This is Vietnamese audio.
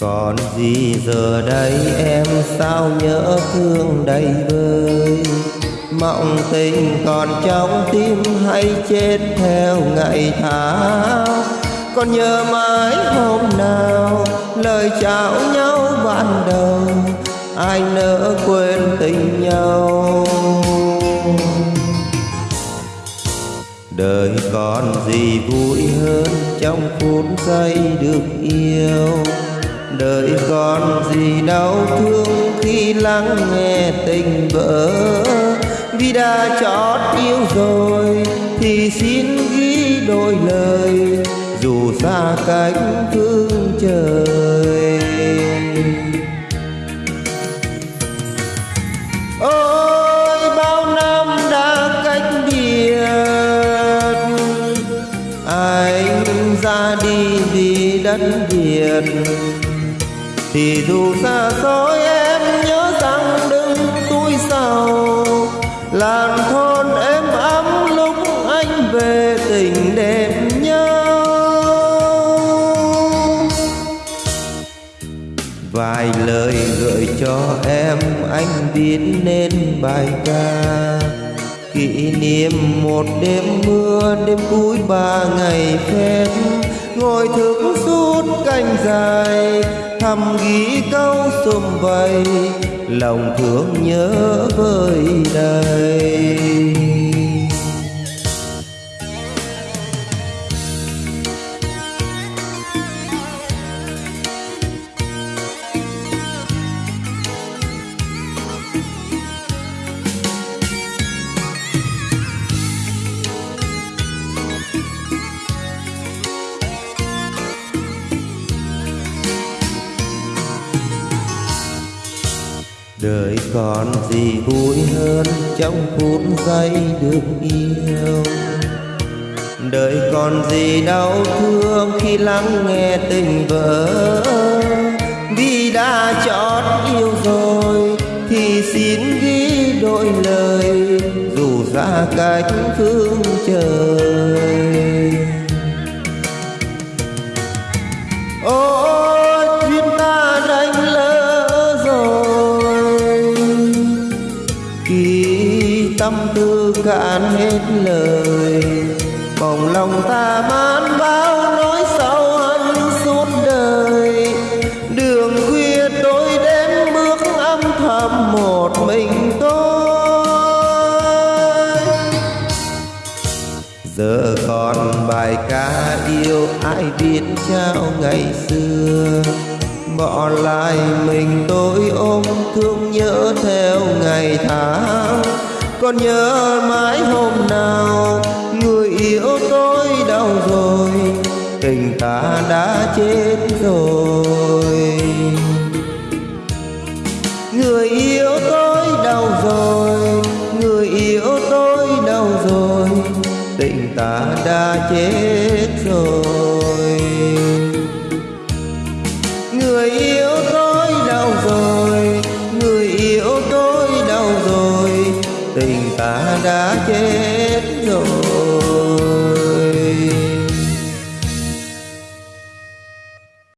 còn gì giờ đây em sao nhớ thương đầy vơi? Mộng tình còn trong tim hay chết theo ngày tháng? Còn nhớ mãi hôm nào lời chào nhau ban đầu, ai nỡ quên tình nhau? Đời còn gì vui hơn trong phút giây được yêu? Đời còn gì đau thương khi lắng nghe tình vỡ. Vì đã chót yêu rồi thì xin ghi đôi lời, dù xa cách phương trời. Ôi, bao năm đã cách biệt, anh ra đi vì đất việt thì dù xa xôi em nhớ rằng đừng túi sao làn thôn em ấm lúc anh về tình đêm nhau vài lời gợi cho em anh viết nên bài ca. Kỷ niệm một đêm mưa, đêm cuối ba ngày phép ngồi thức suốt canh dài, thầm ghi câu xung vầy, lòng thương nhớ vơi đầy. Đời còn gì vui hơn trong phút giây được yêu? Đời còn gì đau thương khi lắng nghe tình vỡ vì đã chót yêu rồi thì xin ghi đôi lời, dù ra cách phương trời. Tâm tư cạn hết lời. Bồng lòng ta mãn bao nỗi sâu hận suốt đời. Đường khuya tôi đến bước âm thầm một mình tôi. Giờ còn bài ca yêu ai biết trao ngày xưa. Bỏ lại mình tôi ôm thương nhớ theo ngày tháng còn nhớ mãi hôm nào người yêu tôi đau rồi, tình ta đã chết rồi. Người yêu tôi đau rồi, người yêu tôi đau rồi, tình ta đã chết rồi. ta đã chết rồi.